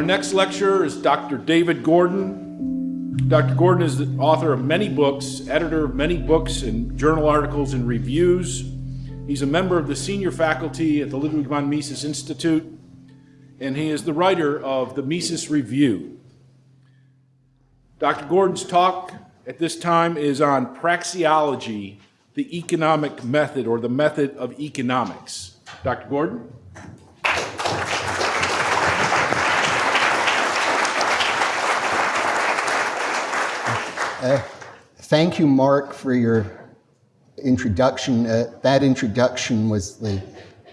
Our next lecturer is Dr. David Gordon. Dr. Gordon is the author of many books, editor of many books and journal articles and reviews. He's a member of the senior faculty at the Ludwig von Mises Institute, and he is the writer of the Mises Review. Dr. Gordon's talk at this time is on praxeology, the economic method or the method of economics. Dr. Gordon? Uh, thank you, Mark, for your introduction. Uh, that introduction was the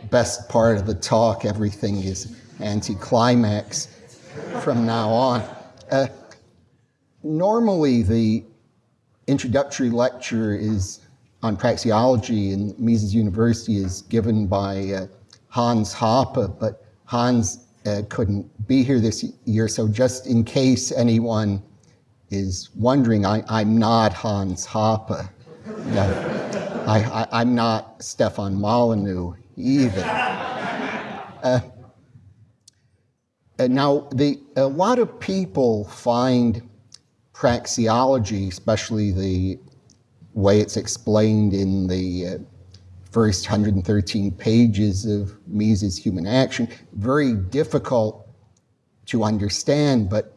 best part of the talk. Everything is anticlimax from now on. Uh, normally, the introductory lecture is on praxeology in Mises University is given by uh, Hans Hoppe, but Hans uh, couldn't be here this year, so just in case anyone is wondering, I, am not Hans Hoppe. No, I, am not Stefan Molyneux either. Uh, now, the, a lot of people find praxeology, especially the way it's explained in the uh, first 113 pages of Mises Human Action, very difficult to understand, but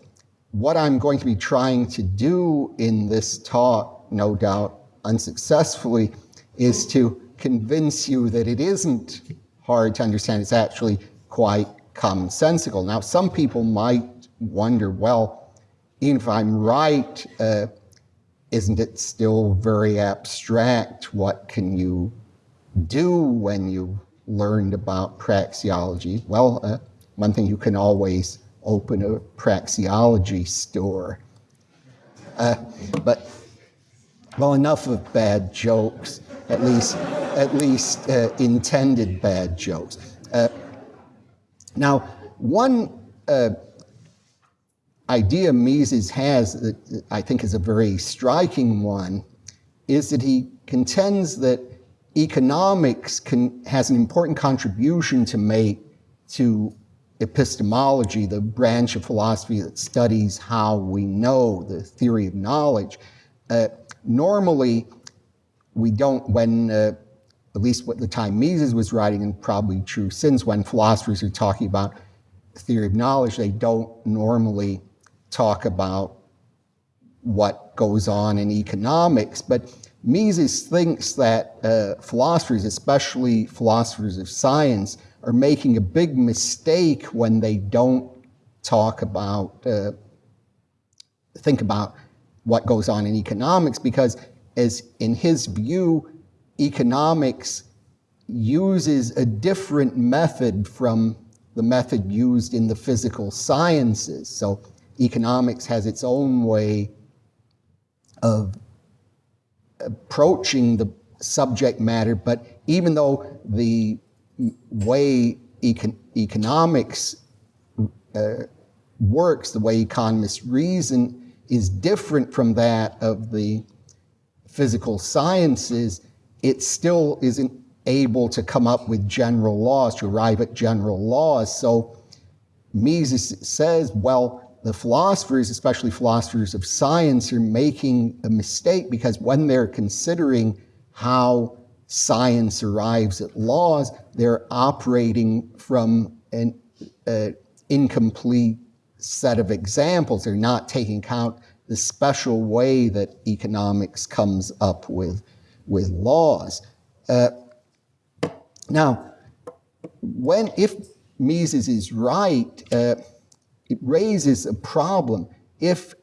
what I'm going to be trying to do in this talk, no doubt unsuccessfully, is to convince you that it isn't hard to understand. It's actually quite commonsensical. Now, some people might wonder, well, even if I'm right, uh, isn't it still very abstract? What can you do when you learned about praxeology? Well, uh, one thing you can always open a praxeology store. Uh, but, well, enough of bad jokes, at least, at least uh, intended bad jokes. Uh, now, one uh, idea Mises has that I think is a very striking one is that he contends that economics can, has an important contribution to make to epistemology, the branch of philosophy that studies how we know, the theory of knowledge, uh, normally we don't, when, uh, at least what the time Mises was writing, and probably true since, when philosophers are talking about theory of knowledge, they don't normally talk about what goes on in economics. But Mises thinks that uh, philosophers, especially philosophers of science, are making a big mistake when they don't talk about, uh, think about what goes on in economics because as in his view, economics uses a different method from the method used in the physical sciences. So economics has its own way of approaching the subject matter, but even though the way econ economics uh, works, the way economists reason, is different from that of the physical sciences, it still isn't able to come up with general laws, to arrive at general laws. So Mises says, well, the philosophers, especially philosophers of science, are making a mistake because when they're considering how science arrives at laws, they're operating from an uh, incomplete set of examples. They're not taking account the special way that economics comes up with, with laws. Uh, now, when, if Mises is right, uh, it raises a problem. If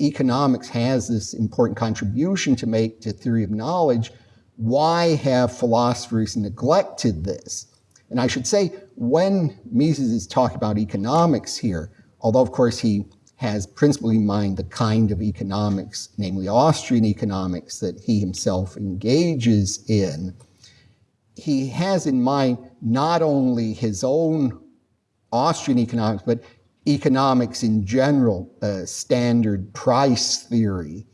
economics has this important contribution to make to theory of knowledge, why have philosophers neglected this? And I should say, when Mises is talking about economics here, although of course he has principally in mind the kind of economics, namely Austrian economics, that he himself engages in, he has in mind not only his own Austrian economics, but economics in general, uh, standard price theory,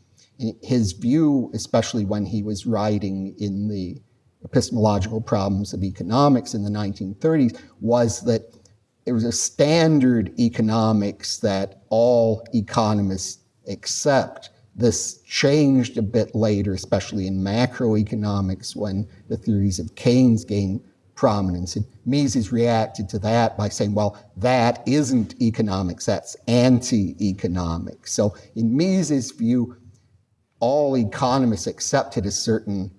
his view, especially when he was writing in the epistemological problems of economics in the 1930s, was that it was a standard economics that all economists accept. This changed a bit later, especially in macroeconomics when the theories of Keynes gained prominence. And Mises reacted to that by saying, well, that isn't economics, that's anti-economics. So in Mises' view, all economists accepted a certain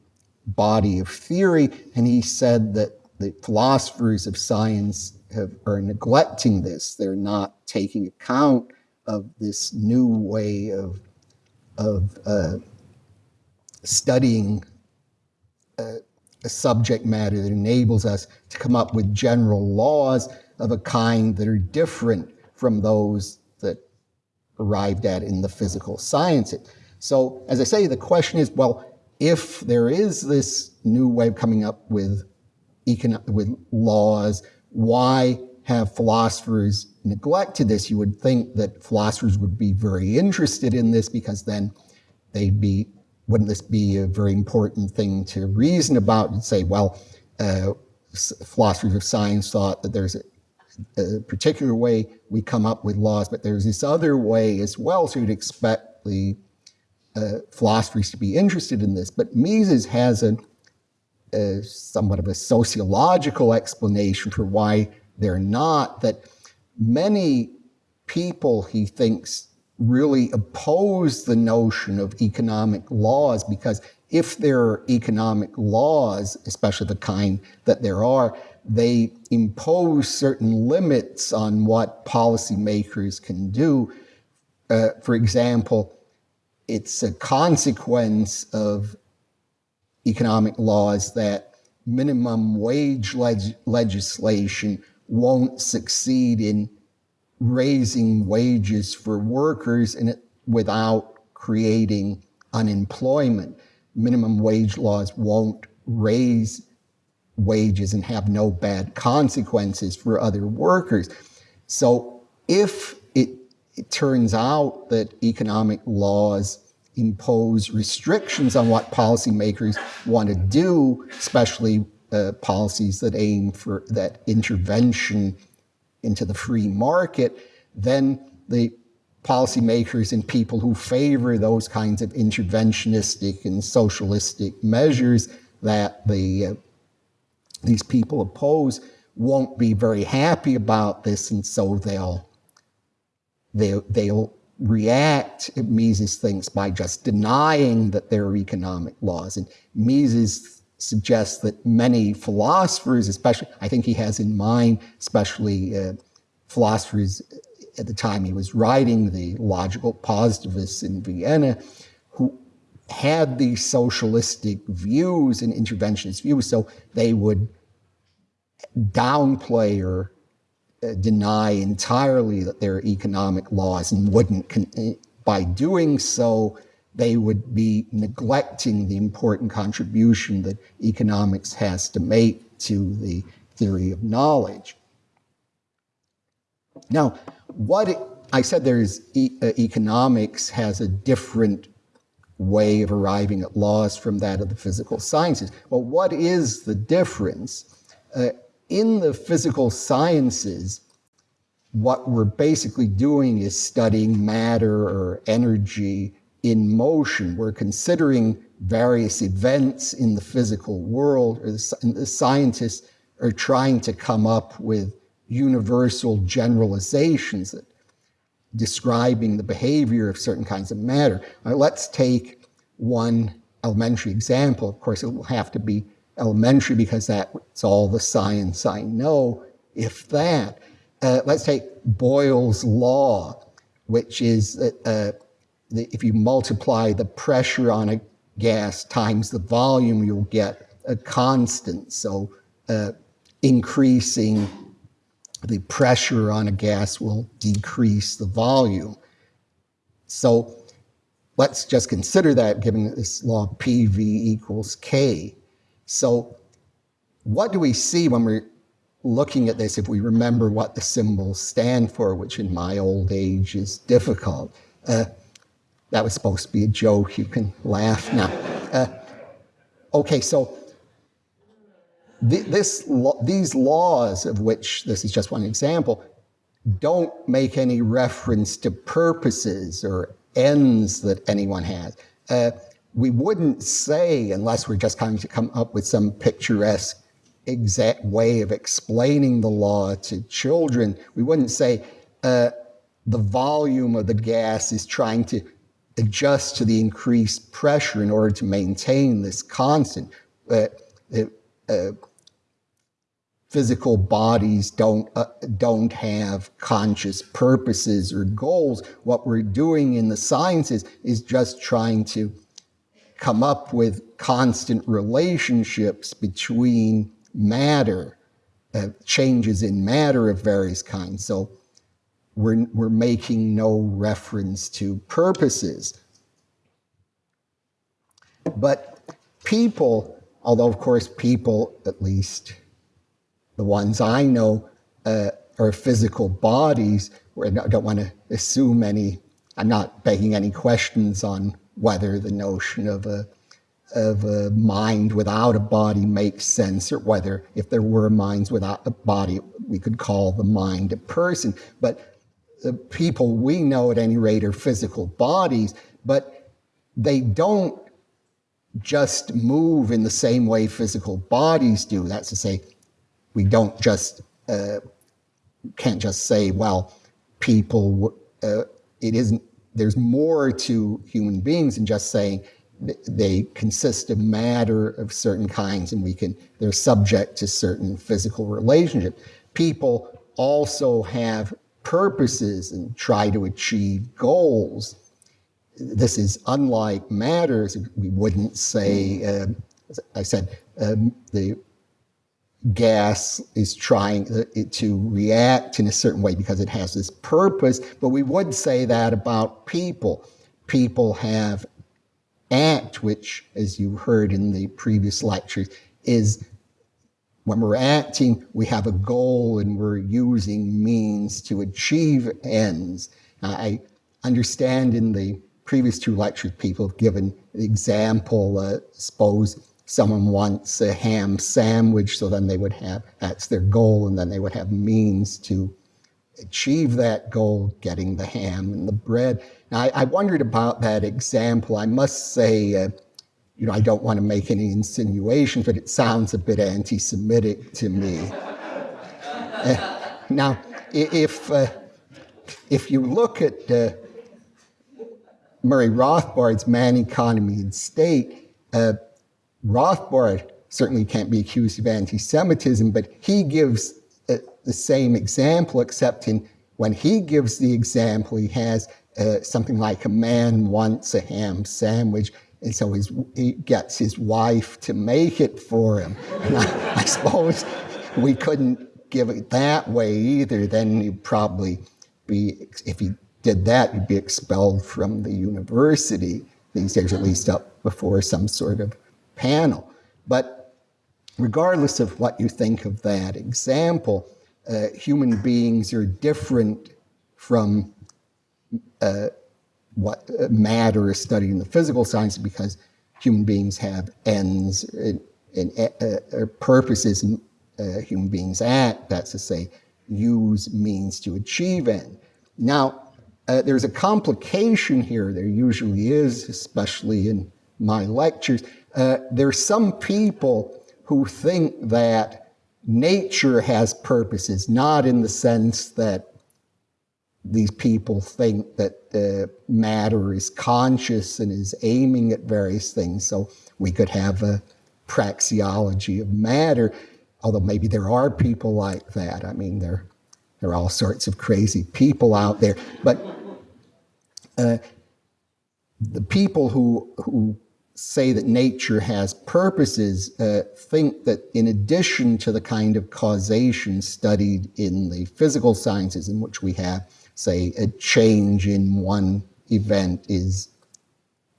body of theory, and he said that the philosophers of science have, are neglecting this. They're not taking account of this new way of, of uh, studying uh, a subject matter that enables us to come up with general laws of a kind that are different from those that arrived at in the physical sciences. So, as I say, the question is well, if there is this new way of coming up with, with laws, why have philosophers neglected this? You would think that philosophers would be very interested in this because then they'd be wouldn't this be a very important thing to reason about and say, well, uh, philosophers of science thought that there's a, a, particular way we come up with laws, but there's this other way as well, so you'd expect the uh, philosophers to be interested in this. But Mises has a, a somewhat of a sociological explanation for why they're not, that many people, he thinks, really oppose the notion of economic laws because if there are economic laws, especially the kind that there are, they impose certain limits on what policymakers can do. Uh, for example, it's a consequence of economic laws that minimum wage leg legislation won't succeed in raising wages for workers it without creating unemployment. Minimum wage laws won't raise wages and have no bad consequences for other workers. So if it, turns out that economic laws impose restrictions on what policymakers want to do, especially uh, policies that aim for that intervention into the free market, then the policymakers and people who favor those kinds of interventionistic and socialistic measures that the uh, these people oppose won't be very happy about this, and so they'll they, they'll react, Mises thinks, by just denying that there are economic laws. And Mises suggests that many philosophers, especially, I think he has in mind, especially uh, philosophers at the time he was writing, the logical positivists in Vienna, who had these socialistic views and interventionist views, so they would downplay or uh, deny entirely that there are economic laws and wouldn't, by doing so, they would be neglecting the important contribution that economics has to make to the theory of knowledge. Now, what it, I said there's e uh, economics has a different way of arriving at laws from that of the physical sciences. Well, what is the difference? Uh, in the physical sciences, what we're basically doing is studying matter or energy in motion. We're considering various events in the physical world, or the, the scientists are trying to come up with universal generalizations that describing the behavior of certain kinds of matter. Right, let's take one elementary example. Of course, it will have to be elementary because that's all the science I know, if that. Uh, let's take Boyle's law, which is that uh, if you multiply the pressure on a gas times the volume, you'll get a constant. So uh, increasing the pressure on a gas will decrease the volume. So let's just consider that given this law PV equals K. So what do we see when we're looking at this if we remember what the symbols stand for, which in my old age is difficult? Uh, that was supposed to be a joke. You can laugh now. Uh, okay, so th- this lo- these laws, of which this is just one example, don't make any reference to purposes or ends that anyone has. Uh, we wouldn't say, unless we're just trying to come up with some picturesque exact way of explaining the law to children, we wouldn't say uh, the volume of the gas is trying to adjust to the increased pressure in order to maintain this constant. Uh, uh, physical bodies don't uh, don't have conscious purposes or goals. What we're doing in the sciences is just trying to come up with constant relationships between matter, uh, changes in matter of various kinds. So we're, we're making no reference to purposes. But people, although of course people, at least the ones I know, uh, are physical bodies, I don't want to assume any, I'm not begging any questions on whether the notion of a of a mind without a body makes sense, or whether if there were minds without a body, we could call the mind a person. But the people we know at any rate are physical bodies, but they don't just move in the same way physical bodies do. That's to say, we don't just, uh, can't just say, well, people, uh, it isn't, there's more to human beings than just saying, they consist of matter of certain kinds and we can they're subject to certain physical relationships people also have purposes and try to achieve goals. This is unlike matters we wouldn't say uh, i said um, the gas is trying to react in a certain way because it has this purpose but we would say that about people people have act, which, as you heard in the previous lectures, is when we're acting, we have a goal and we're using means to achieve ends. I understand in the previous two lectures, people have given the example, uh, suppose someone wants a ham sandwich, so then they would have, that's their goal, and then they would have means to achieve that goal, getting the ham and the bread. Now, I, I wondered about that example. I must say, uh, you know, I don't want to make any insinuations, but it sounds a bit anti Semitic to me. uh, now, if, uh, if you look at uh, Murray Rothbard's Man, Economy, and State, uh, Rothbard certainly can't be accused of anti Semitism, but he gives uh, the same example, except in when he gives the example, he has uh, something like a man wants a ham sandwich, and so his, he gets his wife to make it for him. I, I suppose we couldn't give it that way either. Then you'd probably be, if he did that, you'd be expelled from the university these days, at least up before some sort of panel. But regardless of what you think of that example, uh, human beings are different from uh, what uh, matter is studied in the physical sciences because human beings have ends and, and uh, purposes and uh, human beings act, that's to say, use means to achieve end. Now, uh, there's a complication here, there usually is, especially in my lectures. Uh, there's some people who think that nature has purposes, not in the sense that these people think that uh, matter is conscious and is aiming at various things. So we could have a praxeology of matter, although maybe there are people like that. I mean, there, there are all sorts of crazy people out there. But uh, the people who, who say that nature has purposes uh, think that in addition to the kind of causation studied in the physical sciences in which we have say a change in one event is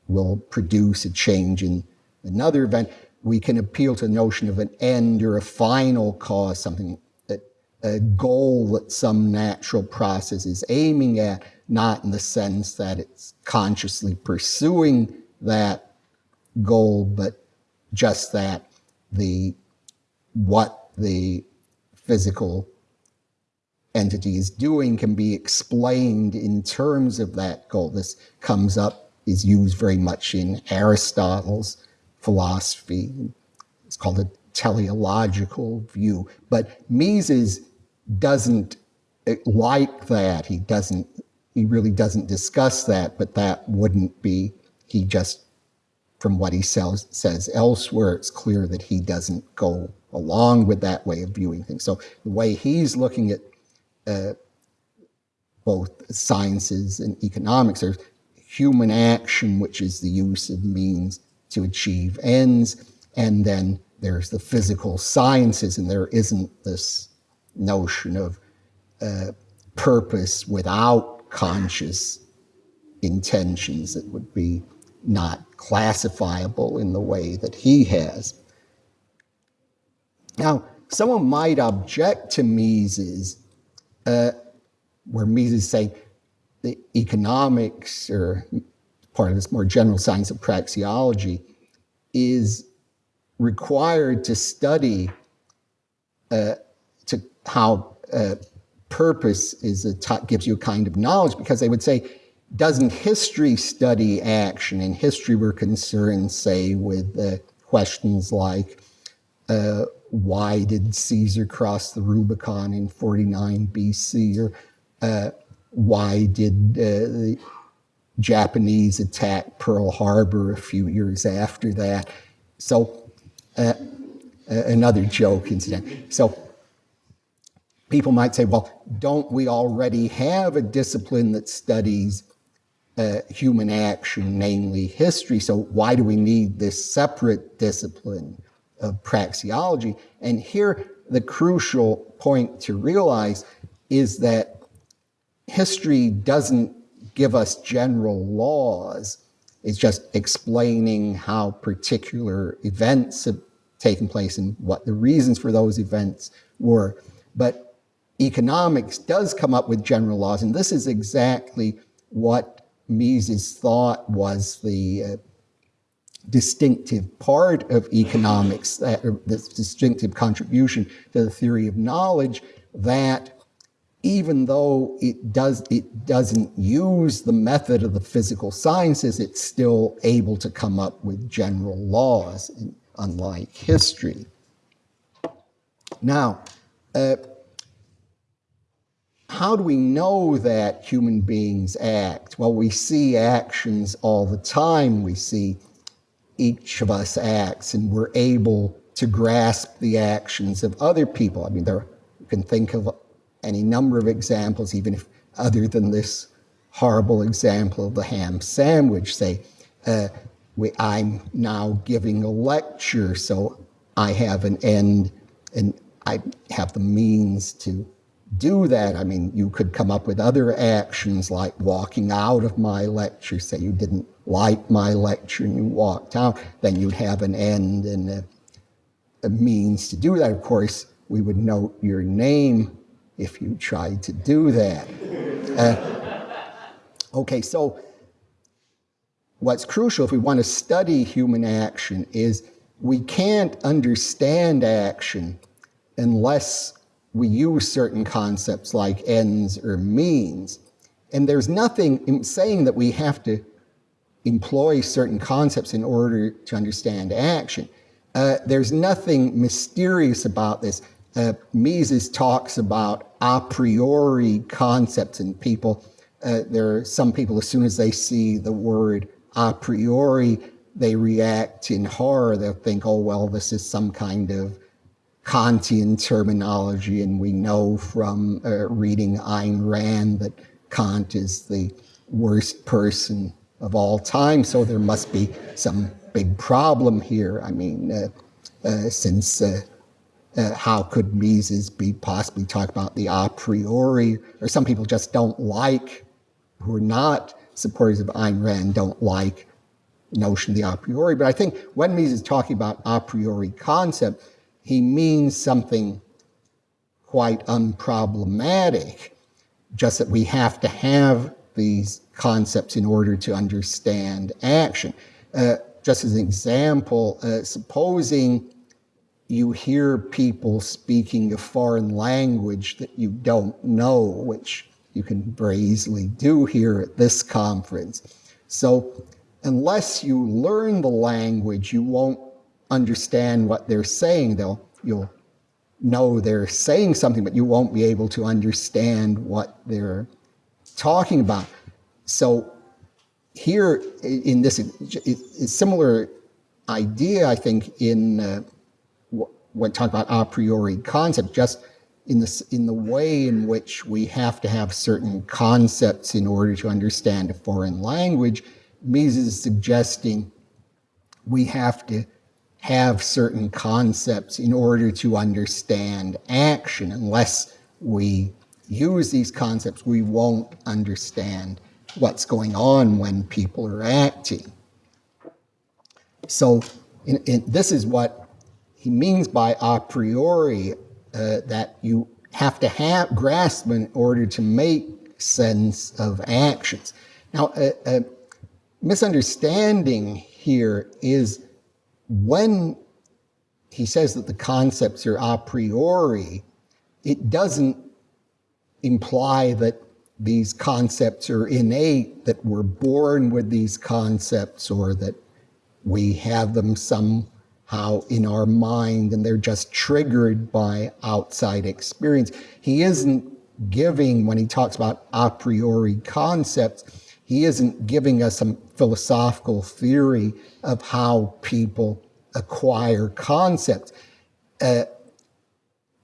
will produce a change in another event, we can appeal to the notion of an end or a final cause, something that a goal that some natural process is aiming at, not in the sense that it's consciously pursuing that goal, but just that the what the physical entity is doing can be explained in terms of that goal. This comes up, is used very much in Aristotle's philosophy. It's called a teleological view. But Mises doesn't eh, like that. He doesn't, he really doesn't discuss that, but that wouldn't be, he just, from what he says, says elsewhere, it's clear that he doesn't go along with that way of viewing things. So the way he's looking at uh, both sciences and economics. There's human action, which is the use of means to achieve ends, and then there's the physical sciences, and there isn't this notion of uh, purpose without conscious intentions that would be not classifiable in the way that he has. Now, someone might object to Mises uh, where Mises say the economics or part of this more general science of praxeology is required to study uh, to how uh, purpose is a gives you a kind of knowledge because they would say doesn't history study action in history we're concerned say with uh, questions like uh, why did Caesar cross the Rubicon in 49 BC? Or uh, why did uh, the Japanese attack Pearl Harbor a few years after that? So, uh, another joke incident. So, people might say, well, don't we already have a discipline that studies uh, human action, namely history? So, why do we need this separate discipline? of praxeology. And here, the crucial point to realize is that history doesn't give us general laws. It's just explaining how particular events have taken place and what the reasons for those events were. But economics does come up with general laws, and this is exactly what Mises thought was the uh, distinctive part of economics, that, this distinctive contribution to the theory of knowledge, that even though it does it doesn't use the method of the physical sciences, it's still able to come up with general laws, unlike history. Now, uh, how do we know that human beings act? Well, we see actions all the time. We see each of us acts and we're able to grasp the actions of other people. I mean, there you can think of any number of examples, even if other than this horrible example of the ham sandwich, say, uh, we, I'm now giving a lecture, so I have an end and I have the means to do that. I mean, you could come up with other actions like walking out of my lecture, say you didn't like my lecture and you walked out, then you'd have an end and a, a means to do that. Of course, we would note your name if you tried to do that. Uh, okay, so what's crucial if we want to study human action is we can't understand action unless we use certain concepts like ends or means. And there's nothing in saying that we have to employ certain concepts in order to understand action. Uh, there's nothing mysterious about this. Uh, Mises talks about a priori concepts and people. Uh, there are some people, as soon as they see the word a priori, they react in horror. They'll think, oh, well, this is some kind of Kantian terminology, and we know from uh, reading Ayn Rand that Kant is the worst person of all time, so there must be some big problem here. I mean, uh, uh, since uh, uh, how could Mises be possibly talking about the a priori, or some people just don't like, who are not supporters of Ayn Rand, don't like notion of the a priori. But I think when Mises is talking about a priori concept, he means something quite unproblematic, just that we have to have these concepts in order to understand action. Uh, just as an example, uh, supposing you hear people speaking a foreign language that you don't know, which you can very easily do here at this conference. So unless you learn the language, you won't understand what they're saying. They'll, you'll know they're saying something, but you won't be able to understand what they're talking about. So here in this similar idea, I think, in uh, when talking about a priori concept, just in the, in the way in which we have to have certain concepts in order to understand a foreign language, Mises is suggesting we have to have certain concepts in order to understand action. Unless we use these concepts, we won't understand what's going on when people are acting. So in, in, this is what he means by a priori, uh, that you have to have grasp in order to make sense of actions. Now, a, a misunderstanding here is when he says that the concepts are a priori, it doesn't imply that these concepts are innate, that we're born with these concepts or that we have them somehow in our mind and they're just triggered by outside experience. He isn't giving, when he talks about a priori concepts, he isn't giving us some philosophical theory of how people acquire concepts. Uh,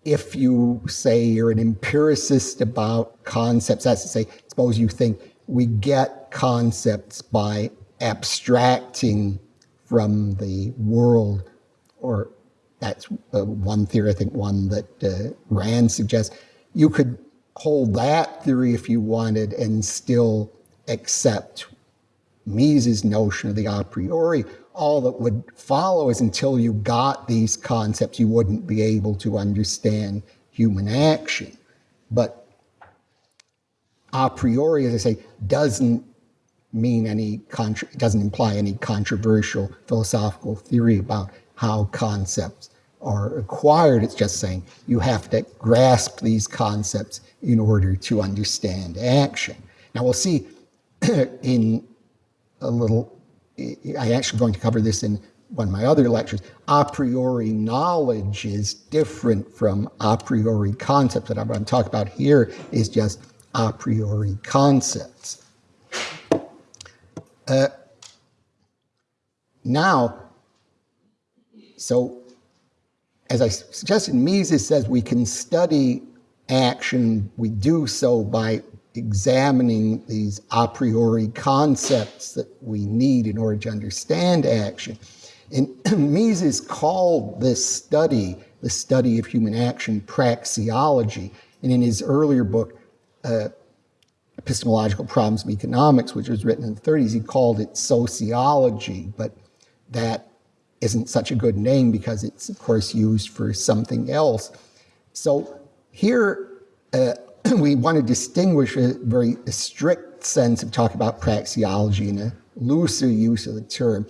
if you say you're an empiricist about concepts, that's to say, suppose you think we get concepts by abstracting from the world, or that's uh, one theory, I think one that uh, Rand suggests. You could hold that theory if you wanted and still accept Mises' notion of the a priori. All that would follow is until you got these concepts, you wouldn't be able to understand human action. But a priori, as I say, doesn't mean any, doesn't imply any controversial philosophical theory about how concepts are acquired. It's just saying you have to grasp these concepts in order to understand action. Now we'll see in a little, I actually going to cover this in one of my other lectures, a priori knowledge is different from a priori concepts. What I'm going to talk about here is just a priori concepts. Uh, now, so as I suggested, Mises says we can study action. We do so by examining these a priori concepts that we need in order to understand action. And Mises called this study, the study of human action, praxeology. And in his earlier book, uh, epistemological problems of economics, which was written in the 30s, he called it sociology, but that isn't such a good name because it's, of course, used for something else. So here, uh, we want to distinguish a very strict sense of talking about praxeology and a looser use of the term.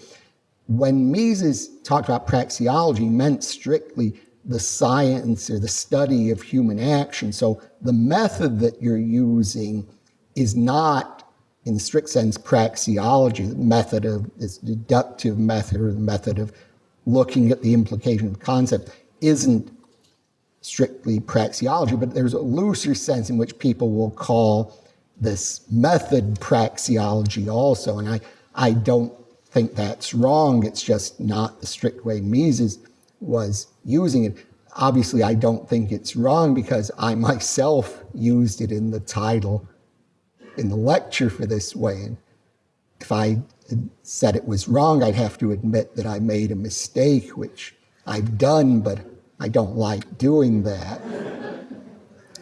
When Mises talked about praxeology, meant strictly the science or the study of human action. So the method that you're using is not, in the strict sense, praxeology, the method of this deductive method or the method of looking at the implication of the concept isn't strictly praxeology, but there's a looser sense in which people will call this method praxeology also. And I, I don't think that's wrong. It's just not the strict way Mises was using it. Obviously, I don't think it's wrong because I myself used it in the title in the lecture for this way. And if I said it was wrong, I'd have to admit that I made a mistake, which I've done, but I don't like doing that.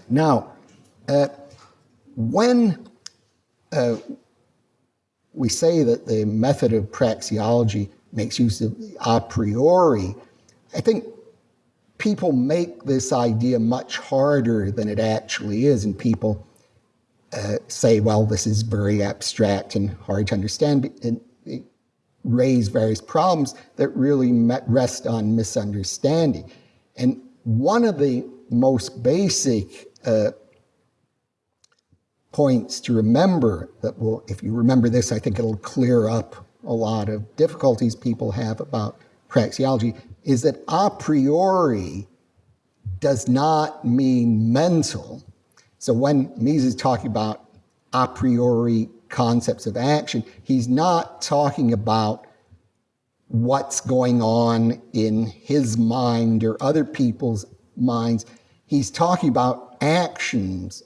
now, uh, when uh, we say that the method of praxeology makes use of a priori, I think people make this idea much harder than it actually is, and people uh, say, well, this is very abstract and hard to understand, and raise various problems that really rest on misunderstanding. And one of the most basic uh, points to remember that will, if you remember this, I think it'll clear up a lot of difficulties people have about praxeology, is that a priori does not mean mental. So when Mises is talking about a priori concepts of action, he's not talking about what's going on in his mind or other people's minds. He's talking about actions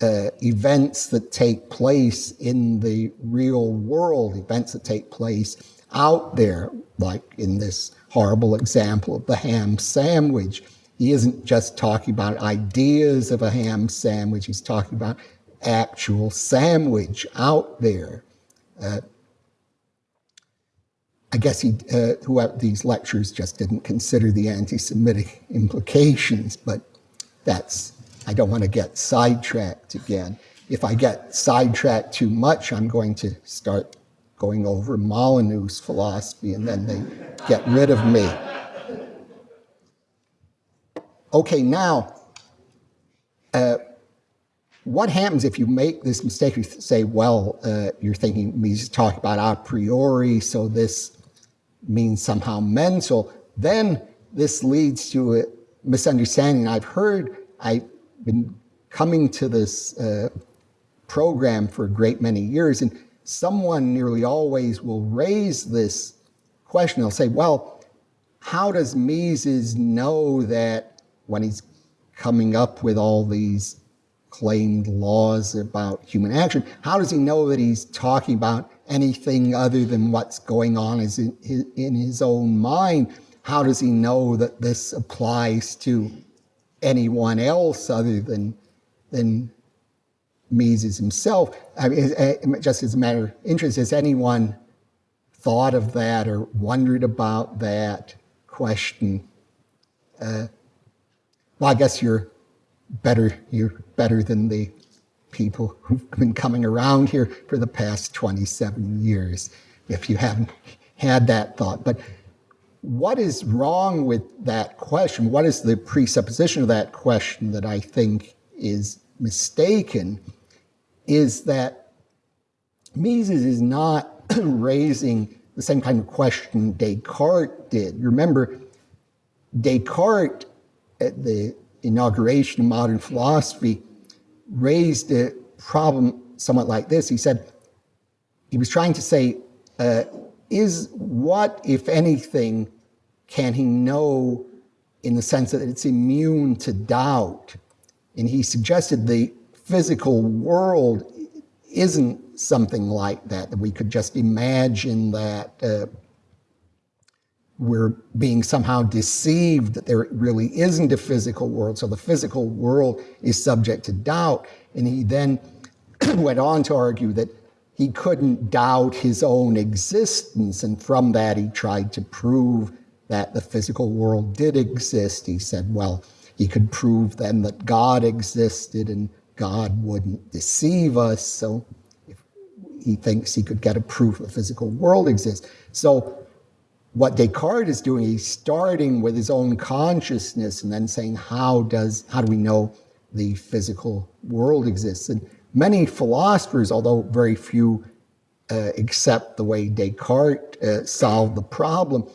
uh, events that take place in the real world, events that take place out there, like in this horrible example of the ham sandwich. He isn't just talking about ideas of a ham sandwich, he's talking about actual sandwich out there. Uh, I guess he, uh, throughout these lectures just didn't consider the anti-Semitic implications, but that's I don't want to get sidetracked again. If I get sidetracked too much, I'm going to start going over Molyneux's philosophy and then they get rid of me. Okay, now, uh, what happens if you make this mistake? You say, well, uh, you're thinking he's talking about a priori, so this means somehow mental. Then this leads to a misunderstanding. I've heard, I've been coming to this uh, program for a great many years, and someone nearly always will raise this question. They'll say, well, how does Mises know that when he's coming up with all these claimed laws about human action, how does he know that he's talking about anything other than what's going on is in his own mind? How does he know that this applies to anyone else other than, than Mises himself. I mean, eh, just as a matter of interest, has anyone thought of that or wondered about that question? Uh, well, I guess you're better, you're better than the people who've been coming around here for the past 27 years, if you haven't had that thought. But what is wrong with that question? What is the presupposition of that question that I think is mistaken is that Mises is not raising the same kind of question Descartes did. Remember, Descartes, at the inauguration of modern philosophy, raised a problem somewhat like this. He said, he was trying to say, uh, is what, if anything, can he know in the sense that it's immune to doubt? And he suggested the physical world isn't something like that, that we could just imagine that uh, we're being somehow deceived that there really isn't a physical world. So the physical world is subject to doubt. And he then went on to argue that he couldn't doubt his own existence. And from that, he tried to prove that the physical world did exist. He said, well, he could prove then that God existed and God wouldn't deceive us. So he thinks he could get a proof the physical world exists. So what Descartes is doing, he's starting with his own consciousness and then saying, how does, how do we know the physical world exists? And Many philosophers, although very few uh, accept the way Descartes uh, solved the problem,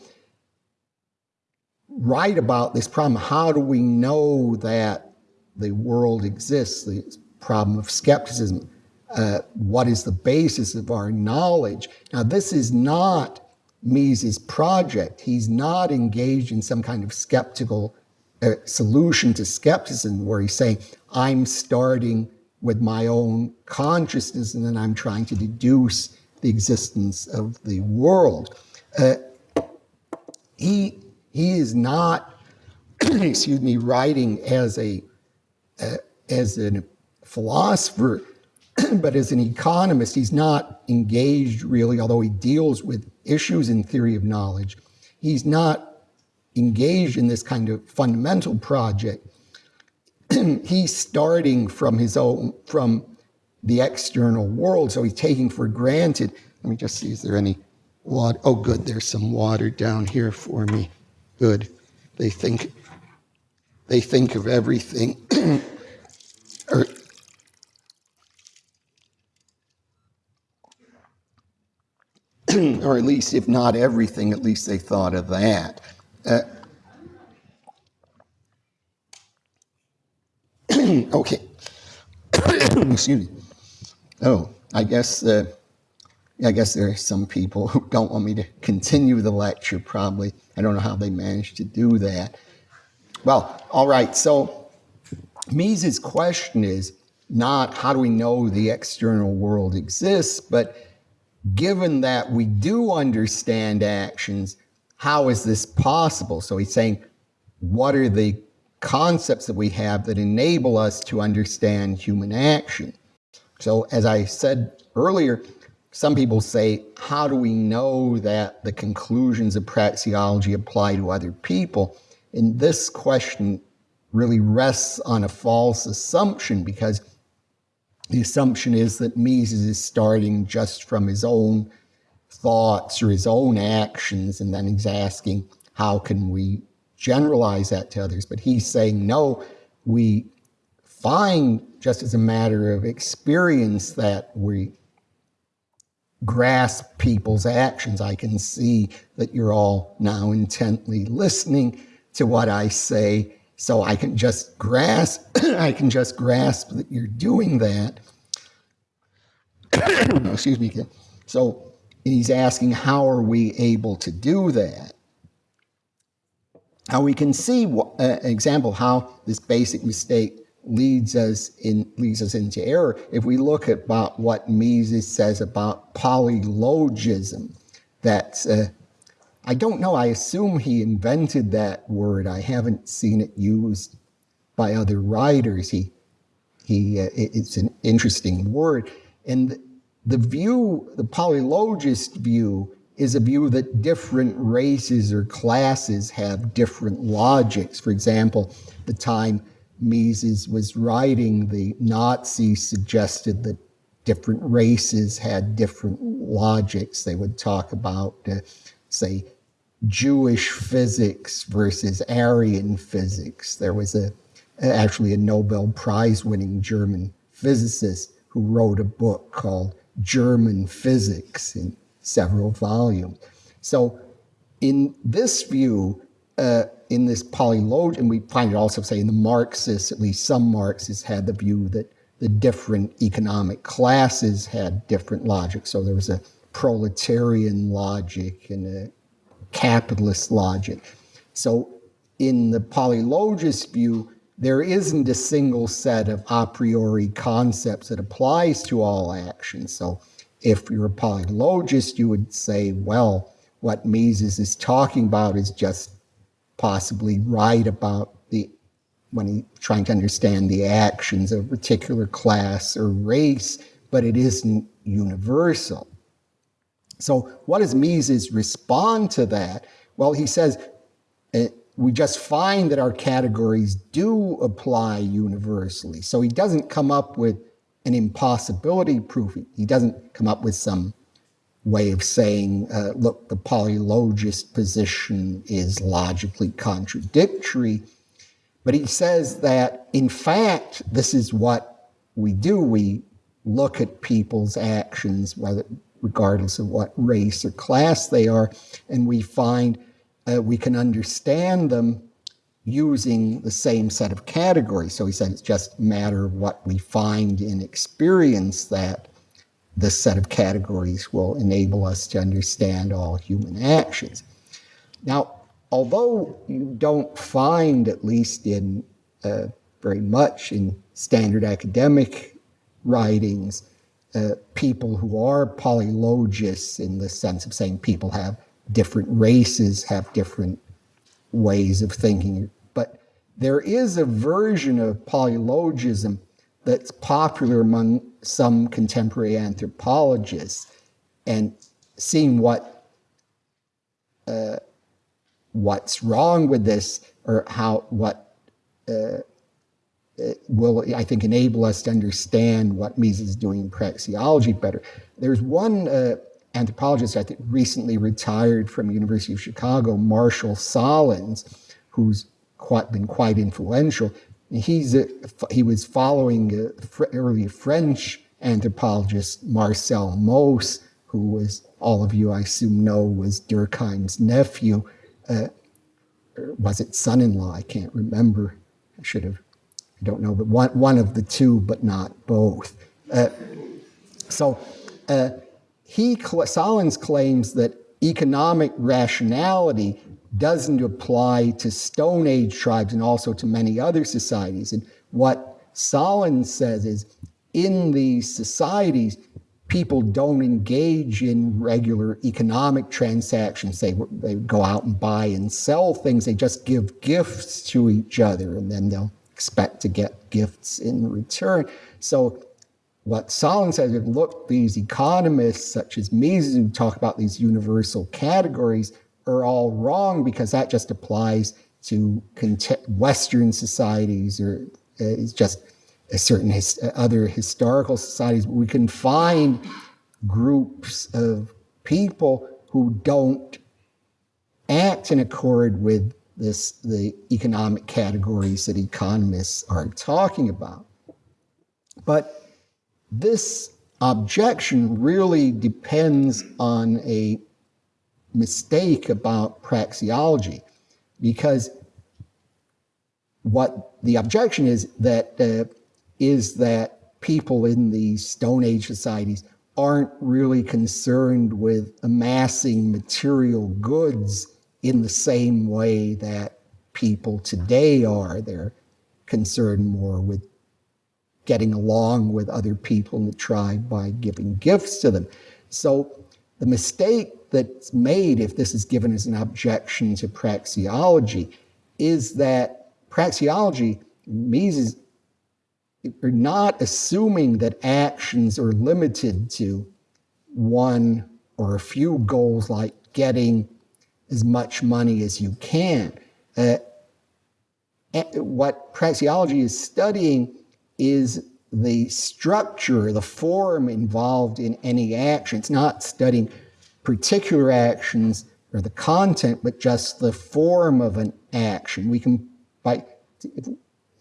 write about this problem. How do we know that the world exists? The problem of skepticism. Uh, what is the basis of our knowledge? Now, this is not Mises' project. He's not engaged in some kind of skeptical uh, solution to skepticism where he's saying, I'm starting with my own consciousness, and then I'm trying to deduce the existence of the world. Uh, he, he is not, excuse me, writing as a, uh, as a philosopher, but as an economist. He's not engaged really, although he deals with issues in theory of knowledge. He's not engaged in this kind of fundamental project he's starting from his own, from the external world, so he's taking for granted. Let me just see, is there any water? Oh, good, there's some water down here for me. Good. They think they think of everything, or at least if not everything, at least they thought of that. Uh, okay. Excuse me. Oh, I guess uh, I guess there are some people who don't want me to continue the lecture. Probably, I don't know how they managed to do that. Well, all right. So, Mises' question is not how do we know the external world exists, but given that we do understand actions, how is this possible? So he's saying, what are the concepts that we have that enable us to understand human action? So as I said earlier, some people say, how do we know that the conclusions of praxeology apply to other people? And this question really rests on a false assumption because the assumption is that Mises is starting just from his own thoughts or his own actions, and then he's asking, how can we generalize that to others? But he's saying, no, we find just as a matter of experience that we grasp people's actions. I can see that you're all now intently listening to what I say so I can just grasp, I can just grasp that you're doing that. Excuse me. So he's asking, how are we able to do that? Now we can see an uh, example how this basic mistake leads us in leads us into error if we look at about what Mises says about polylogism. That uh, I don't know. I assume he invented that word. I haven't seen it used by other writers. He, he, uh, it's an interesting word. And the view, the polylogist view, is a view that different races or classes have different logics. For example, the time Mises was writing, the Nazis suggested that different races had different logics. They would talk about, uh, say, Jewish physics versus Aryan physics. There was a actually a Nobel Prize winning German physicist who wrote a book called German Physics in several volumes. So in this view, uh, in this polylogism, and we find it also, say, in the Marxists, at least some Marxists had the view that the different economic classes had different logic. So there was a proletarian logic and a capitalist logic. So in the polylogist view, there isn't a single set of a priori concepts that applies to all actions. So if you're a polylogist, you would say, well, what Mises is talking about is just possibly right about the when he's trying to understand the actions of a particular class or race, but it isn't universal. So what does Mises respond to that? Well, he says, uh, we just find that our categories do apply universally. So he doesn't come up with an impossibility proof. He doesn't come up with some way of saying, uh, look, the polylogist position is logically contradictory. But he says that, in fact, this is what we do. We look at people's actions, whether regardless of what race or class they are. And we find uh, we can understand them using the same set of categories. So he said it's just a matter of what we find in experience that this set of categories will enable us to understand all human actions. Now, although you don't find, at least in uh, very much in standard academic writings, uh, people who are polylogists in the sense of saying people have different races, have different ways of thinking. But there is a version of polylogism that's popular among some contemporary anthropologists and seeing what uh, what's wrong with this or how what uh, will, I think, enable us to understand what Mises is doing in praxeology better. There's one uh, anthropologist I think recently retired from the University of Chicago, Marshall Sahlins, who's quite been quite influential. He's a, he was following fr- early French anthropologist Marcel Mauss, who was all of you I assume know was Durkheim's nephew. Uh, was it son-in-law? I can't remember. I should have. I don't know, but one one of the two, but not both. Uh, so uh, he Sahlins claims that economic rationality doesn't apply to Stone Age tribes and also to many other societies. And what Sahlins says is in these societies, people don't engage in regular economic transactions. They, they go out and buy and sell things. They just give gifts to each other and then they'll expect to get gifts in return. So what Sahlins says look, these economists such as Mises who talk about these universal categories are all wrong because that just applies to Western societies or uh, it's just certain his, other historical societies. We can find groups of people who don't act in accord with this the economic categories that economists are talking about. But this objection really depends on a mistake about praxeology because what the objection is that uh, is that people in these Stone Age societies aren't really concerned with amassing material goods in the same way that people today are. They're concerned more with getting along with other people in the tribe by giving gifts to them. So the mistake that's made, if this is given as an objection to praxeology, is that praxeology, Mises are not assuming that actions are limited to one or a few goals like getting as much money as you can. Uh, what praxeology is studying is the structure, the form involved in any action. It's not studying particular actions or the content, but just the form of an action. We can, by,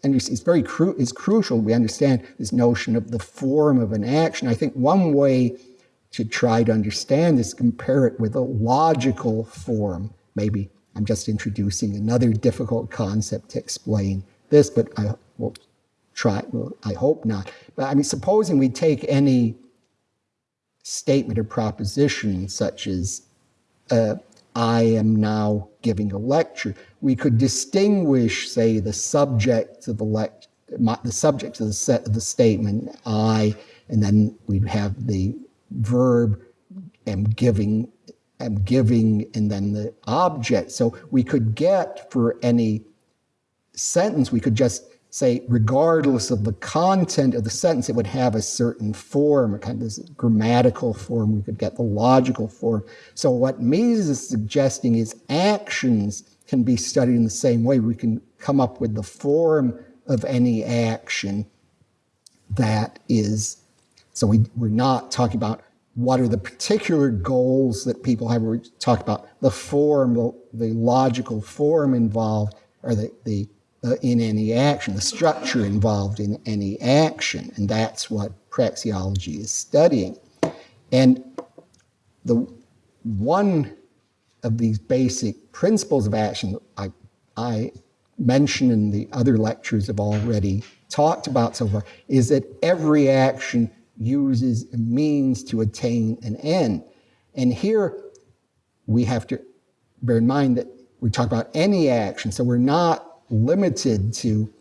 it's very cru- it's crucial we understand this notion of the form of an action. I think one way to try to understand this, compare it with a logical form. Maybe I'm just introducing another difficult concept to explain this, but I will try. Well, I hope not. But I mean, supposing we take any statement or proposition such as uh, I am now giving a lecture. We could distinguish, say, the subject of the lecture, the subject of the set of the statement, I, and then we'd have the verb am giving, am giving, and then the object. So we could get for any sentence, we could just say, regardless of the content of the sentence, it would have a certain form, a kind of grammatical form. We could get the logical form. So what Mises is suggesting is actions can be studied in the same way. We can come up with the form of any action that is. So we, we're not talking about what are the particular goals that people have. We're talking about the form, the, the logical form involved, or the, the uh, in any action, the structure involved in any action. And that's what praxeology is studying. And the one of these basic principles of action I, I mentioned in the other lectures have already talked about so far is that every action uses a means to attain an end. And here we have to bear in mind that we talk about any action, so we're not limited to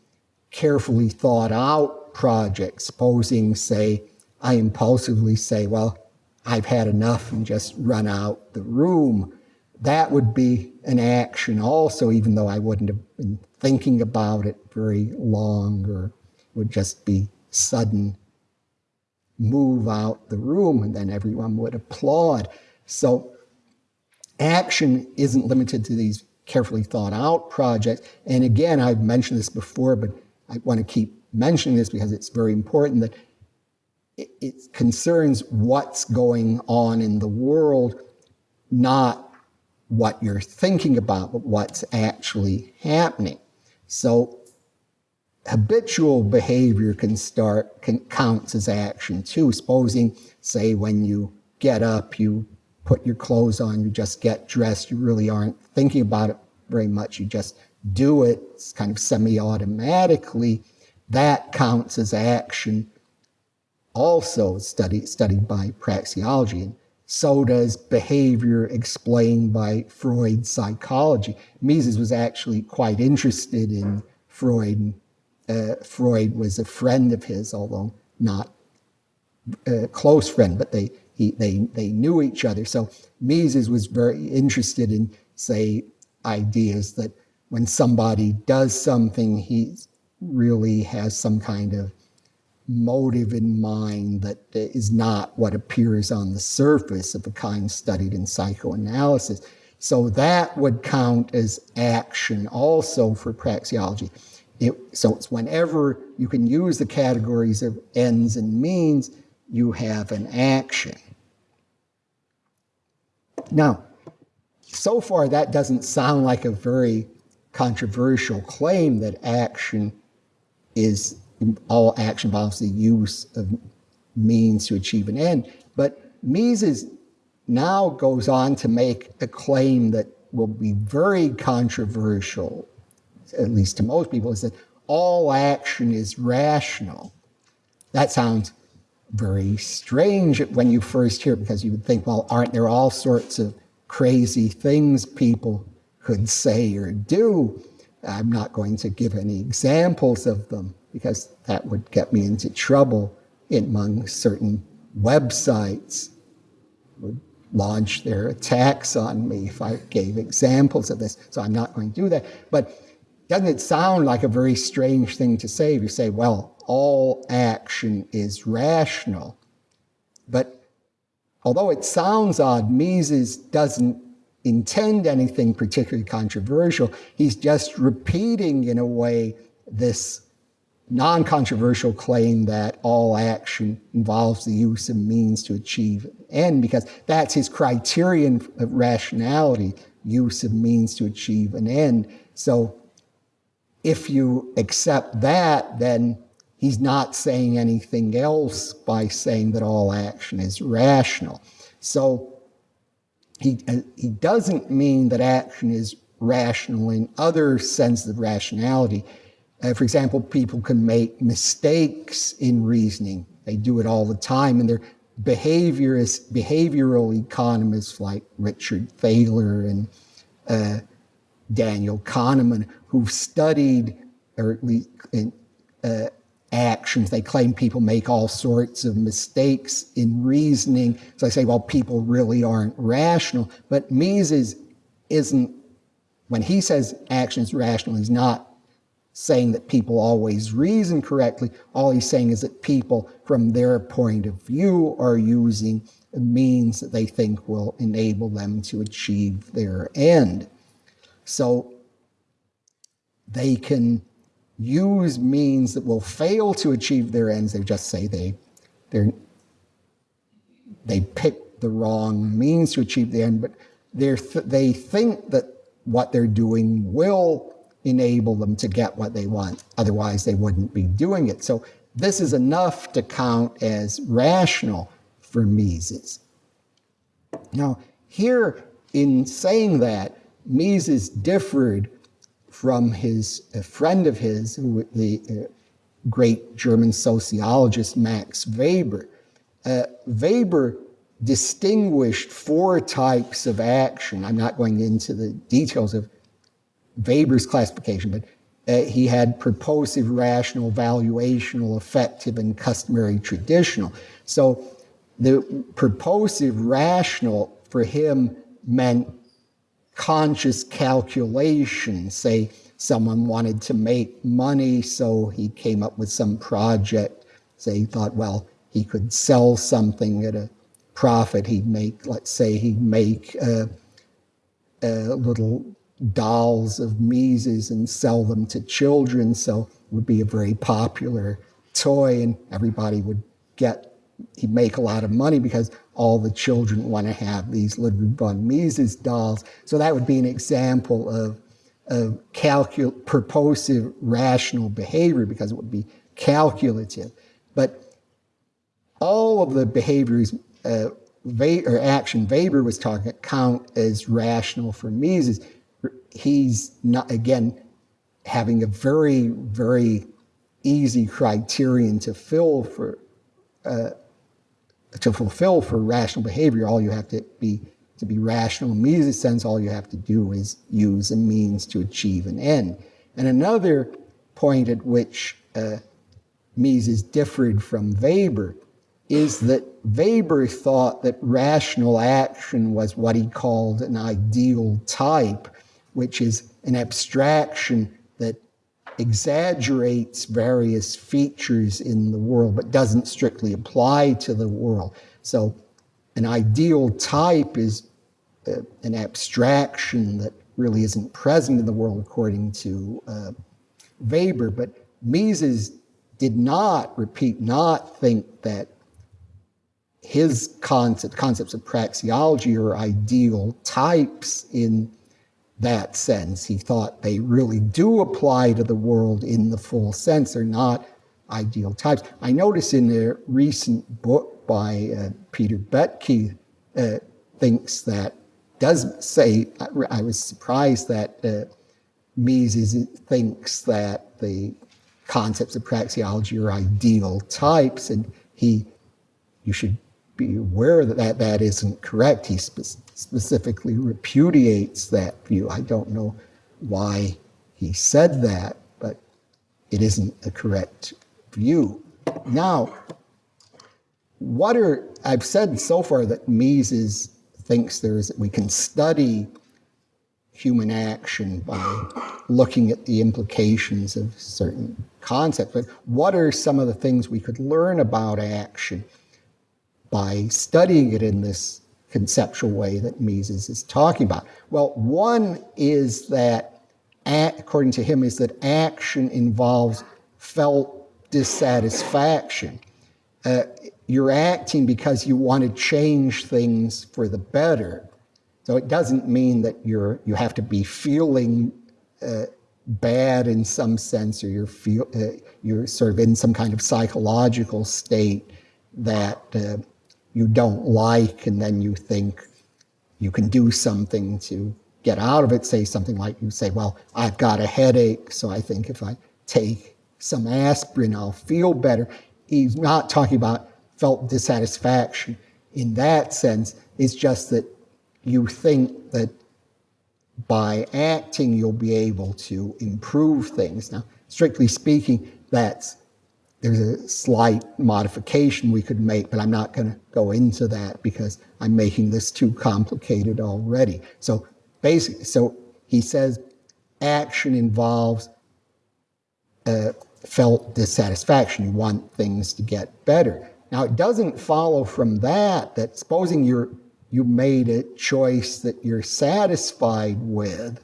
carefully thought out projects. Supposing, say, I impulsively say, well, I've had enough and just run out the room. That would be an action also, even though I wouldn't have been thinking about it very long or would just be sudden move out the room and then everyone would applaud. So action isn't limited to these carefully thought out projects. And again, I've mentioned this before, but I want to keep mentioning this because it's very important that it, it concerns what's going on in the world, not what you're thinking about, but what's actually happening. So habitual behavior can start can counts as action too. Supposing, say, when you get up, you put your clothes on, you just get dressed, you really aren't thinking about it very much, you just do it it's kind of semi-automatically, that counts as action. Also studied studied by praxeology. And so does behavior explained by Freud's psychology. Mises was actually quite interested in Freud. Uh, Freud was a friend of his, although not a close friend, but they, he, they, they knew each other. So Mises was very interested in, say, ideas that when somebody does something, he really has some kind of motive in mind that is not what appears on the surface of the kind studied in psychoanalysis. So that would count as action also for praxeology. It, so it's whenever you can use the categories of ends and means, you have an action. Now, so far that doesn't sound like a very controversial claim that action is all action involves the use of means to achieve an end. But Mises now goes on to make a claim that will be very controversial, at least to most people, is that all action is rational. That sounds very strange when you first hear because you would think, well, aren't there all sorts of crazy things people could say or do? I'm not going to give any examples of them because that would get me into trouble among certain websites would launch their attacks on me if I gave examples of this. So I'm not going to do that. But doesn't it sound like a very strange thing to say if you say, well, all action is rational? But although it sounds odd, Mises doesn't intend anything particularly controversial. He's just repeating, in a way, this non-controversial claim that all action involves the use of means to achieve an end, because that's his criterion of rationality, use of means to achieve an end. So if you accept that, then he's not saying anything else by saying that all action is rational. So he, he doesn't mean that action is rational in other senses of rationality. Uh, for example, people can make mistakes in reasoning. They do it all the time, and they're behavioral economists like Richard Thaler and uh, Daniel Kahneman, who've studied or at least in, uh, actions. They claim people make all sorts of mistakes in reasoning. So I say, well, people really aren't rational. But Mises isn't, when he says action is rational, he's not saying that people always reason correctly. All he's saying is that people, from their point of view, are using means that they think will enable them to achieve their end. So they can use means that will fail to achieve their ends. They just say they, they they pick the wrong means to achieve the end, but th they think that what they're doing will enable them to get what they want. Otherwise, they wouldn't be doing it. So this is enough to count as rational for Mises. Now, here in saying that, Mises differed from his friend of his, the uh, great German sociologist Max Weber. Uh, Weber distinguished four types of action. I'm not going into the details of Weber's classification, but uh, he had purposive, rational, valuational, affective, and customary traditional. So the purposive, rational for him meant conscious calculation. Say someone wanted to make money, so he came up with some project. Say he thought, well, he could sell something at a profit. He'd make, let's say, he'd make uh, a little dolls of Mises and sell them to children. So it would be a very popular toy and everybody would get, he'd make a lot of money because all the children want to have these Ludwig von Mises dolls. So that would be an example of of calcul- purposive rational behavior because it would be calculative. But all of the behaviors uh, or action Weber was talking about, count as rational for Mises. He's not again having a very very easy criterion to fill for uh, to fulfill for rational behavior. All you have to be to be rational in Mises' sense, all you have to do is use a means to achieve an end. And another point at which uh, Mises differed from Weber is that Weber thought that rational action was what he called an ideal type, which is an abstraction exaggerates various features in the world but doesn't strictly apply to the world. So an ideal type is uh, an abstraction that really isn't present in the world according to uh, Weber, but Mises did not, repeat, not think that his concept, concepts of praxeology are ideal types in that sense. He thought they really do apply to the world in the full sense. They're not ideal types. I notice in a recent book by uh, Peter Boettke uh, thinks that, does say, I, I was surprised that uh, Mises thinks that the concepts of praxeology are ideal types, and he, you should be aware that that, that isn't correct. He specifically repudiates that view. I don't know why he said that, but it isn't a correct view. Now, what are, I've said so far that Mises thinks there's, that we can study human action by looking at the implications of certain concepts. But what are some of the things we could learn about action? by studying it in this conceptual way that Mises is talking about? Well, one is that, according to him, is that action involves felt dissatisfaction. Uh, you're acting because you want to change things for the better. So it doesn't mean that you're you have to be feeling uh, bad in some sense, or you're feel uh, you're sort of in some kind of psychological state that uh, you don't like, and then you think you can do something to get out of it. Say something like you say, Well, I've got a headache, so I think if I take some aspirin, I'll feel better. He's not talking about felt dissatisfaction in that sense. It's just that you think that by acting, you'll be able to improve things. Now, strictly speaking, that's there's a slight modification we could make, but I'm not going to go into that because I'm making this too complicated already. So basically, so he says action involves uh, felt dissatisfaction. You want things to get better. Now, it doesn't follow from that that supposing you're you made a choice that you're satisfied with,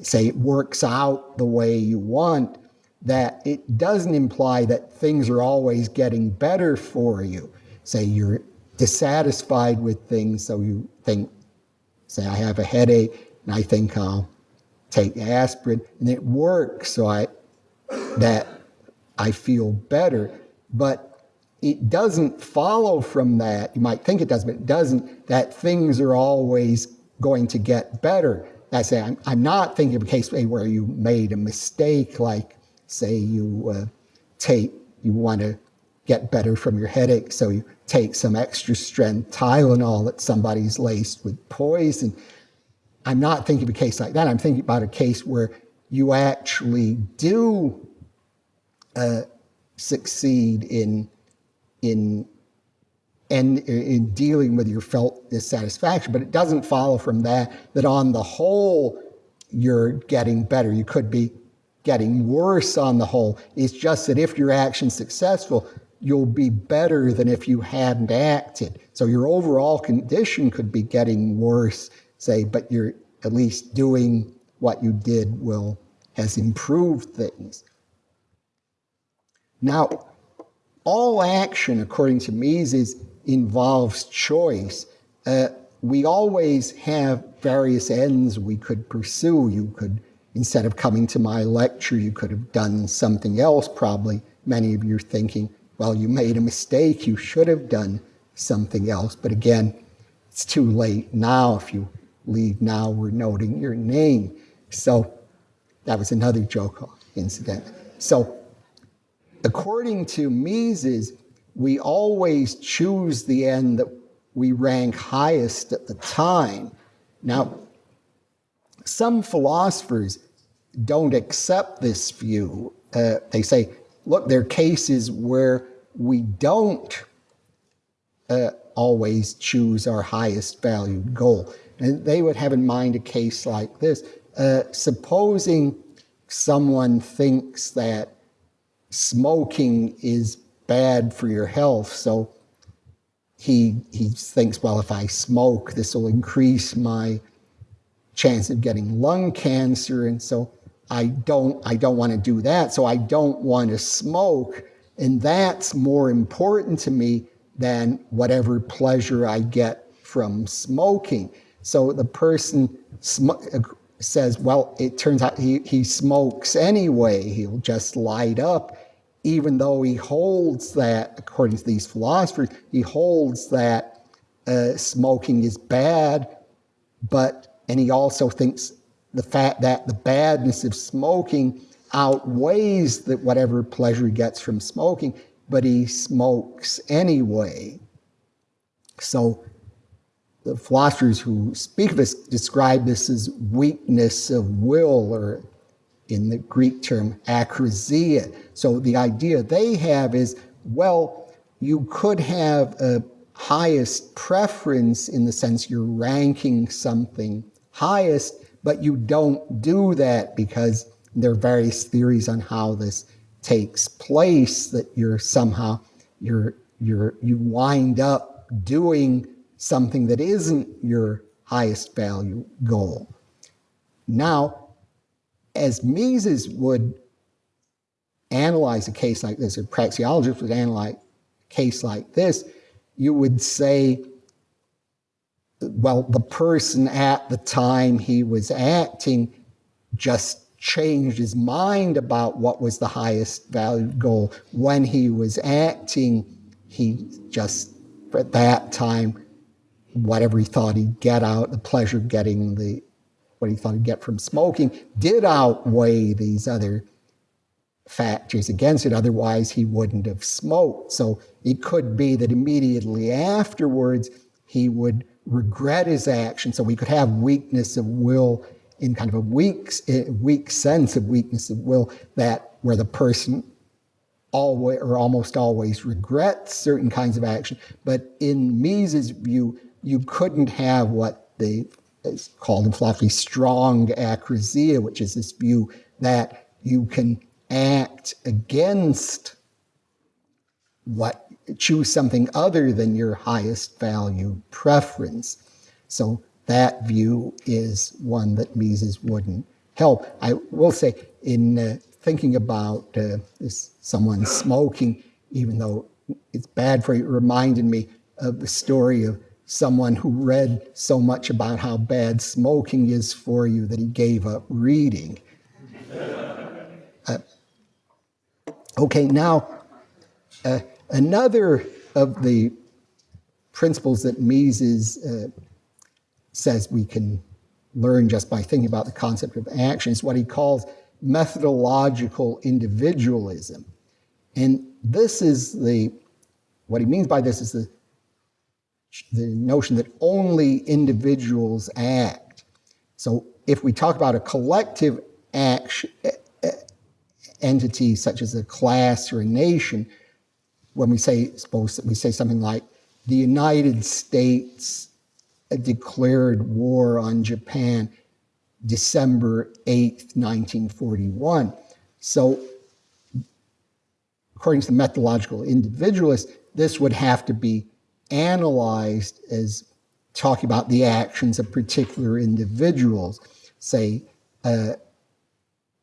say it works out the way you want, that it doesn't imply that things are always getting better for you. Say you're dissatisfied with things, so you think, say, I have a headache, and I think I'll take aspirin, and it works, so I that I feel better. But it doesn't follow from that. You might think it does, but it doesn't. That things are always going to get better. I say I'm, I'm not thinking of a case where you made a mistake, like say you uh, take, you want to get better from your headache, so you take some extra strength Tylenol that somebody's laced with poison. I'm not thinking of a case like that. I'm thinking about a case where you actually do uh, succeed in in and in dealing with your felt dissatisfaction, but it doesn't follow from that that on the whole you're getting better. You could be getting worse on the whole. It's just that if your action's successful, you'll be better than if you hadn't acted. So your overall condition could be getting worse, say, but you're at least doing what you did will has improved things. Now, all action, according to Mises, involves choice. Uh, we always have various ends we could pursue. You could instead of coming to my lecture, you could have done something else. Probably many of you are thinking, well, you made a mistake. You should have done something else. But again, it's too late now. If you leave now, we're noting your name. So that was another joke incident. So according to Mises, we always choose the end that we rank highest at the time. Now, some philosophers don't accept this view. Uh, they say, look, there are cases where we don't uh, always choose our highest valued goal. And they would have in mind a case like this. Uh, supposing someone thinks that smoking is bad for your health, so he, he thinks, well, if I smoke, this will increase my chance of getting lung cancer. And so I don't, I don't want to do that. So I don't want to smoke. And that's more important to me than whatever pleasure I get from smoking. So the person says, well, it turns out he, he smokes anyway. He'll just light up even though he holds that, according to these philosophers, he holds that uh, smoking is bad, but, and he also thinks the fact that the badness of smoking outweighs that whatever pleasure he gets from smoking, but he smokes anyway. So the philosophers who speak of this describe this as weakness of will or in the Greek term akrasia. So the idea they have is, well, you could have a highest preference in the sense you're ranking something highest, but you don't do that because there are various theories on how this takes place that you're somehow you're you're you wind up doing something that isn't your highest value goal. Now, as Mises would analyze a case like this, or praxeologists would analyze a case like this, you would say, well, the person at the time he was acting just changed his mind about what was the highest value goal. When he was acting, he just, at that time, whatever he thought he'd get out, the pleasure of getting the what he thought he'd get from smoking did outweigh these other factors against it. Otherwise, he wouldn't have smoked. So it could be that immediately afterwards, he would regret his action. So we could have weakness of will in kind of a weak, weak sense of weakness of will that where the person always or almost always regrets certain kinds of action. But in Mises' view, you couldn't have what they is called in philosophy strong akrasia, which is this view that you can act against what choose something other than your highest value preference. So that view is one that Mises wouldn't help. I will say, in uh, thinking about uh, someone smoking, even though it's bad for you, it reminded me of the story of someone who read so much about how bad smoking is for you that he gave up reading. Uh, okay, now, uh, another of the principles that Mises uh, says we can learn just by thinking about the concept of action is what he calls methodological individualism. And this is the, what he means by this is the the notion that only individuals act. So if we talk about a collective action, entity such as a class or a nation, when we say, suppose we say something like, the United States declared war on Japan December 8th, 1941. So according to the methodological individualist, this would have to be analyzed as talking about the actions of particular individuals. Say, uh,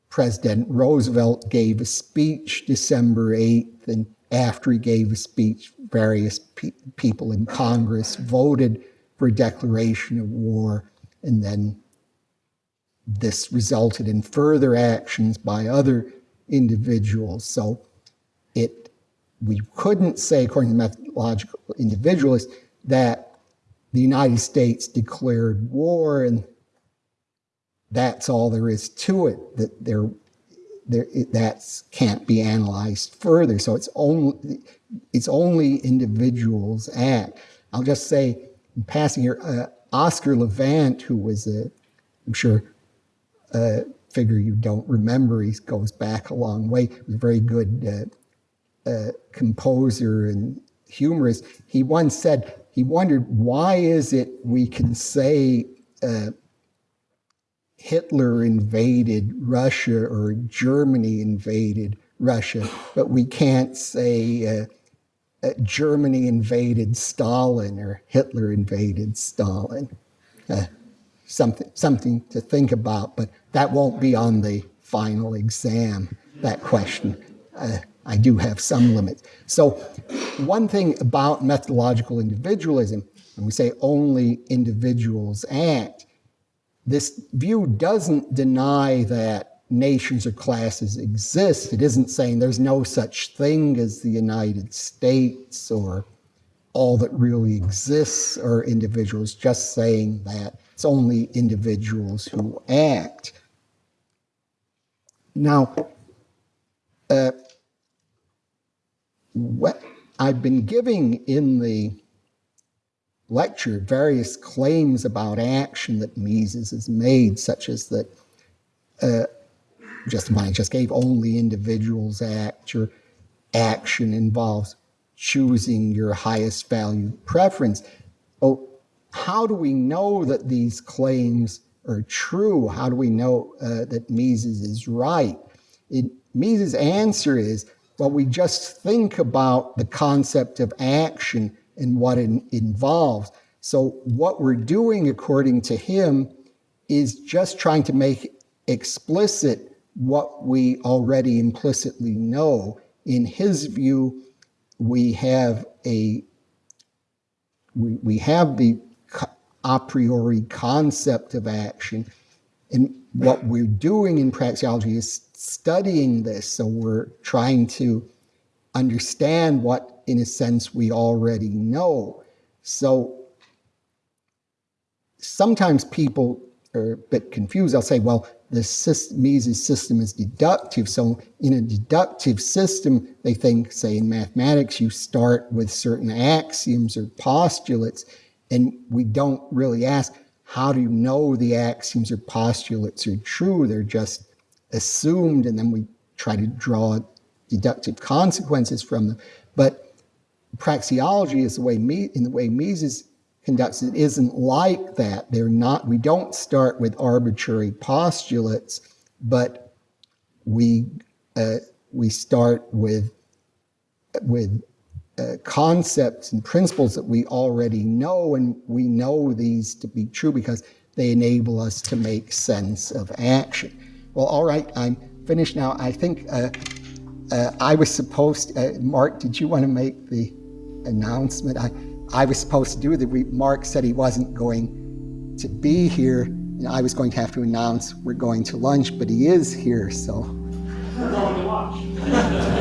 President Roosevelt gave a speech December 8th, and after he gave a speech, various pe people in Congress voted for a declaration of war, and then this resulted in further actions by other individuals. So it we couldn't say, according to methodological individualists, that the United States declared war and that's all there is to it. That there, there that can't be analyzed further. So it's only it's only individuals act. I'll just say, in passing here, uh, Oscar Levant, who was a, I'm sure, a figure you don't remember. He goes back a long way. He was a very good uh, uh, composer and humorist. He once said he wondered why is it we can say uh, Hitler invaded Russia or Germany invaded Russia, but we can't say uh, uh, Germany invaded Stalin or Hitler invaded Stalin. Uh, something, something to think about, but that won't be on the final exam, that question. Uh, I do have some limits. So one thing about methodological individualism, when we say only individuals act, this view doesn't deny that nations or classes exist. It isn't saying there's no such thing as the United States or all that really exists are individuals, just saying that it's only individuals who act. Now, uh, what I've been giving in the lecture various claims about action that Mises has made, such as that uh, just I just gave only individuals act, your action involves choosing your highest value preference. Oh, how do we know that these claims are true? How do we know uh, that Mises is right? It, Mises' answer is, well, we just think about the concept of action and what it involves. So what we're doing, according to him, is just trying to make explicit what we already implicitly know. In his view, we have a we, we have the a priori concept of action. And what we're doing in praxeology is studying this. So we're trying to understand what, in a sense, we already know. So sometimes people are a bit confused. They'll say, well, the system, Mises system is deductive. So in a deductive system, they think, say in mathematics, you start with certain axioms or postulates, and we don't really ask, how do you know the axioms or postulates are true? They're just assumed, and then we try to draw deductive consequences from them. But praxeology is the way in the way Mises conducts it isn't like that. They're not. We don't start with arbitrary postulates, but we uh, we start with with uh, concepts and principles that we already know, and we know these to be true because they enable us to make sense of action. Well, all right, I'm finished now. I think uh, uh, I was supposed, uh, Mark, did you want to make the announcement? I, I was supposed to do that. Mark said he wasn't going to be here, and I was going to have to announce we're going to lunch, but he is here, so. We're going to.